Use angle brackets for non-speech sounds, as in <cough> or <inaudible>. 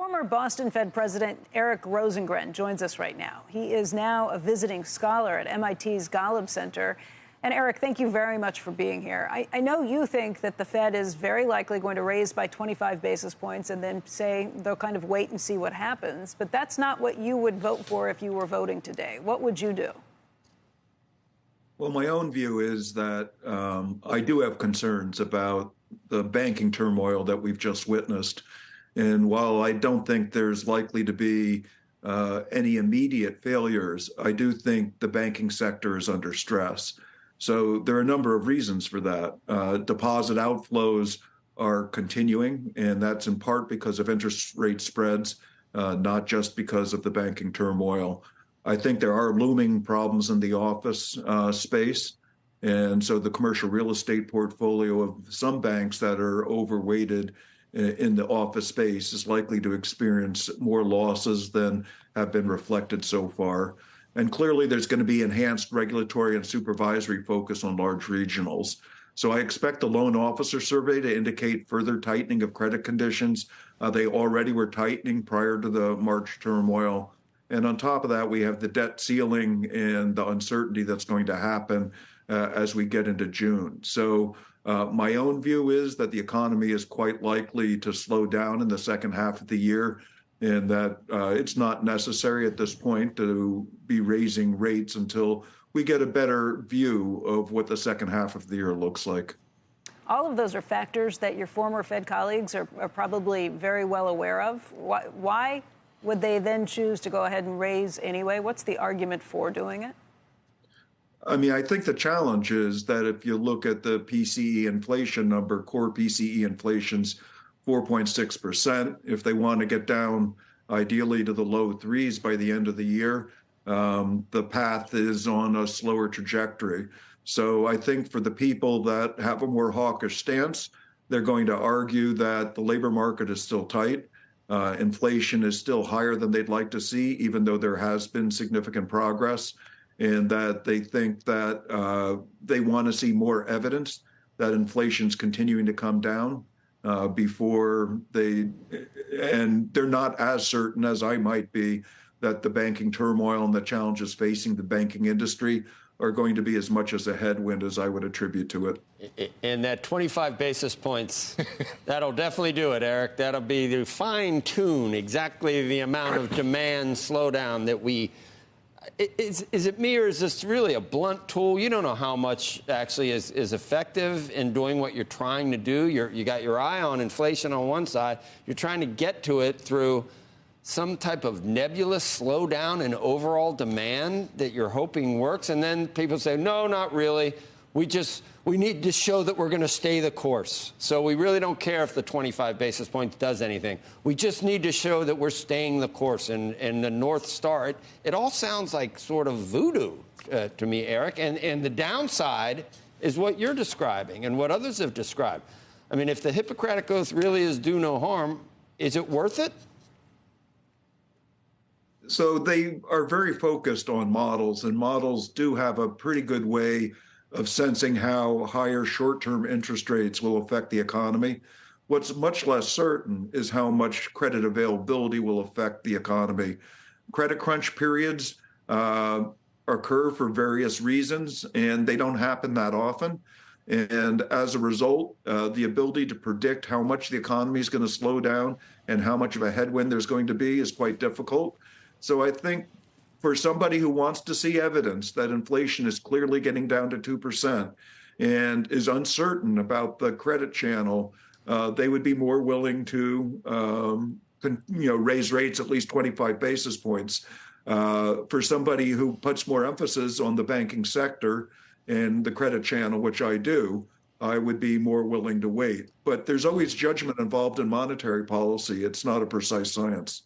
Former Boston Fed President Eric Rosengren joins us right now. He is now a visiting scholar at MIT's Golub Center. And Eric, thank you very much for being here. I, I, know you think that the Fed is very likely going to raise by 25 basis points and then say they'll kind of wait and see what happens. But that's not what you would vote for if you were voting today. What would you do? Well, my own view is that um, I do have concerns about the banking turmoil that we've just witnessed. And while I don't think there's likely to be uh, any immediate failures, I do think the banking sector is under stress. So there are a number of reasons for that. Uh, deposit outflows are continuing, and that's in part because of interest rate spreads, uh, not just because of the banking turmoil. I think there are looming problems in the office uh, space. And so the commercial real estate portfolio of some banks that are overweighted in the office space is likely to experience more losses than have been reflected so far. And clearly, there's going to be enhanced regulatory and supervisory focus on large regionals. So I expect the loan officer survey to indicate further tightening of credit conditions. Uh, they already were tightening prior to the March turmoil. And on top of that, we have the debt ceiling and the uncertainty that's going to happen uh, as we get into June. So uh, my own view is that the economy is quite likely to slow down in the second half of the year, and that uh, it's not necessary at this point to be raising rates until we get a better view of what the second half of the year looks like. All of those are factors that your former Fed colleagues are, are probably very well aware of. Why, why would they then choose to go ahead and raise anyway? What's the argument for doing it? I mean, I think the challenge is that if you look at the PCE inflation number, core PCE inflation's 4.6%. If they want to get down ideally to the low threes by the end of the year, um, the path is on a slower trajectory. So I think for the people that have a more hawkish stance, they're going to argue that the labor market is still tight. Uh, inflation is still higher than they'd like to see, even though there has been significant progress and that they think that uh, they want to see more evidence that inflation's continuing to come down uh, before they, and they're not as certain as I might be that the banking turmoil and the challenges facing the banking industry are going to be as much as a headwind as I would attribute to it. And that 25 basis points, <laughs> that'll definitely do it, Eric. That'll be the fine tune exactly the amount of demand slowdown that we is, is it me or is this really a blunt tool? You don't know how much actually is, is effective in doing what you're trying to do. You're, you got your eye on inflation on one side. You're trying to get to it through some type of nebulous slowdown in overall demand that you're hoping works. And then people say, no, not really. We just we need to show that we're going to stay the course. So we really don't care if the 25 basis points does anything. We just need to show that we're staying the course and, and the North Star. It, it all sounds like sort of voodoo uh, to me, Eric. And, and the downside is what you're describing and what others have described. I mean, if the Hippocratic Oath really is do no harm, is it worth it? So they are very focused on models, and models do have a pretty good way of sensing how higher short-term interest rates will affect the economy. What's much less certain is how much credit availability will affect the economy. Credit crunch periods uh, occur for various reasons, and they don't happen that often. And as a result, uh, the ability to predict how much the economy is going to slow down and how much of a headwind there's going to be is quite difficult. So I think for somebody who wants to see evidence that inflation is clearly getting down to 2% and is uncertain about the credit channel, uh, they would be more willing to um, you know, raise rates at least 25 basis points. Uh, for somebody who puts more emphasis on the banking sector and the credit channel, which I do, I would be more willing to wait. But there's always judgment involved in monetary policy. It's not a precise science.